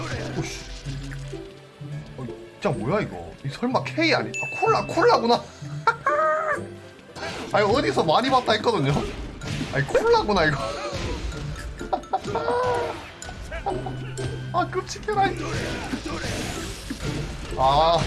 오씨. 어, 진짜 뭐야 이거? 이 설마 K 아니? 아, 콜라 콜라구나. 아니 어디서 많이 봤다 했거든요. 아니 콜라구나 이거. 아 끔찍해라. 이. 아. 아, 네.